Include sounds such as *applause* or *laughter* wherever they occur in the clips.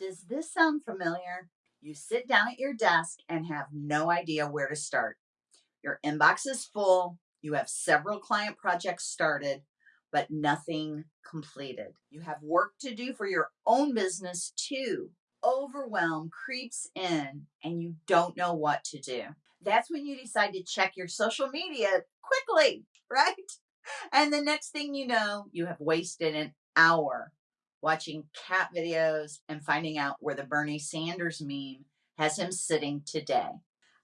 Does this sound familiar? You sit down at your desk and have no idea where to start. Your inbox is full, you have several client projects started, but nothing completed. You have work to do for your own business too. Overwhelm creeps in and you don't know what to do. That's when you decide to check your social media quickly, *laughs* right? And the next thing you know, you have wasted an hour watching cat videos and finding out where the Bernie Sanders meme has him sitting today.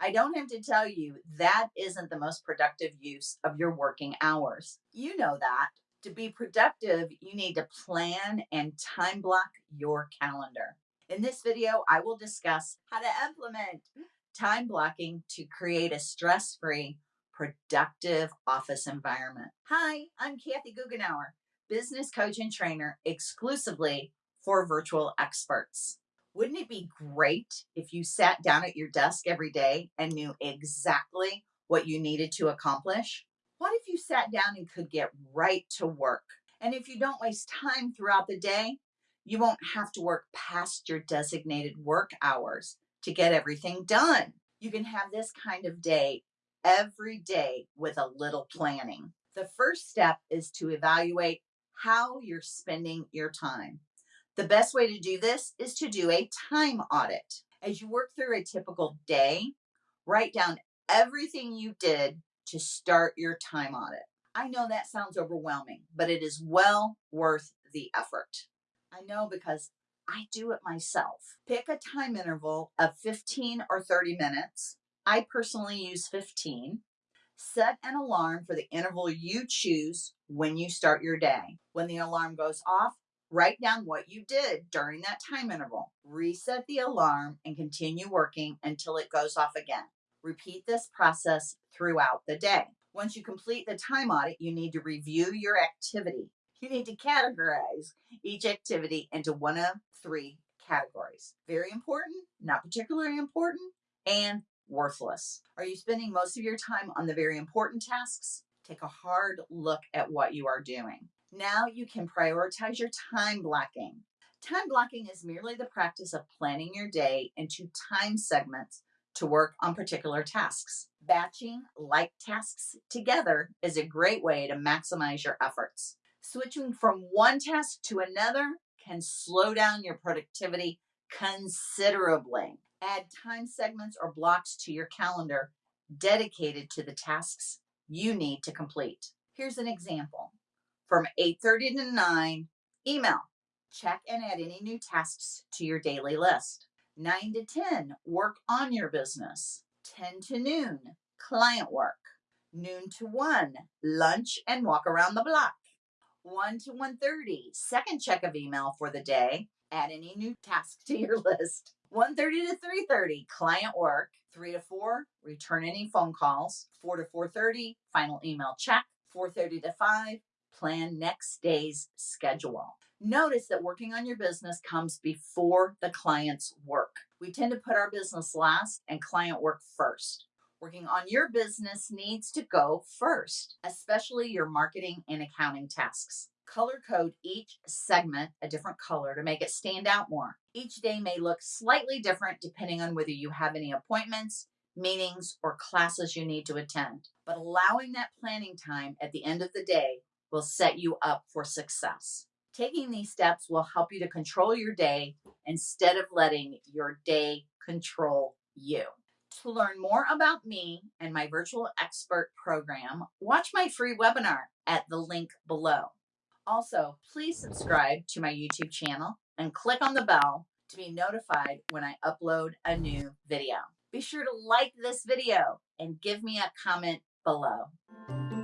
I don't have to tell you that isn't the most productive use of your working hours. You know that. To be productive, you need to plan and time block your calendar. In this video, I will discuss how to implement time blocking to create a stress free, productive office environment. Hi, I'm Kathy Goughenour, business coach and trainer exclusively for virtual experts. Wouldn't it be great if you sat down at your desk every day and knew exactly what you needed to accomplish? What if you sat down and could get right to work? And if you don't waste time throughout the day, you won't have to work past your designated work hours to get everything done. You can have this kind of day every day with a little planning. The first step is to evaluate how you're spending your time. The best way to do this is to do a time audit. As you work through a typical day, write down everything you did to start your time audit. I know that sounds overwhelming, but it is well worth the effort. I know because I do it myself. Pick a time interval of 15 or 30 minutes. I personally use 15. Set an alarm for the interval you choose when you start your day. When the alarm goes off, Write down what you did during that time interval. Reset the alarm and continue working until it goes off again. Repeat this process throughout the day. Once you complete the time audit, you need to review your activity. You need to categorize each activity into one of three categories very important, not particularly important, and worthless. Are you spending most of your time on the very important tasks? Take a hard look at what you are doing. Now you can prioritize your time blocking. Time blocking is merely the practice of planning your day into time segments to work on particular tasks. Batching like tasks together is a great way to maximize your efforts. Switching from one task to another can slow down your productivity considerably. Add time segments or blocks to your calendar dedicated to the tasks you need to complete. Here's an example from 8.30 to 9, email. Check and add any new tasks to your daily list. 9 to 10, work on your business. 10 to noon, client work. Noon to 1, lunch and walk around the block. 1 to 1.30, second check of email for the day. Add any new tasks to your *laughs* list. 1.30 to 3.30, client work. 3 to 4, return any phone calls. 4 to 4.30, final email check. 4.30 to 5, plan next day's schedule. Notice that working on your business comes before the client's work. We tend to put our business last and client work first. Working on your business needs to go first, especially your marketing and accounting tasks. Color code each segment a different color to make it stand out more. Each day may look slightly different depending on whether you have any appointments, meetings, or classes you need to attend. But allowing that planning time at the end of the day will set you up for success. Taking these steps will help you to control your day instead of letting your day control you. To learn more about me and my virtual expert program, watch my free webinar at the link below. Also, please subscribe to my YouTube channel and click on the bell to be notified when I upload a new video. Be sure to like this video and give me a comment below.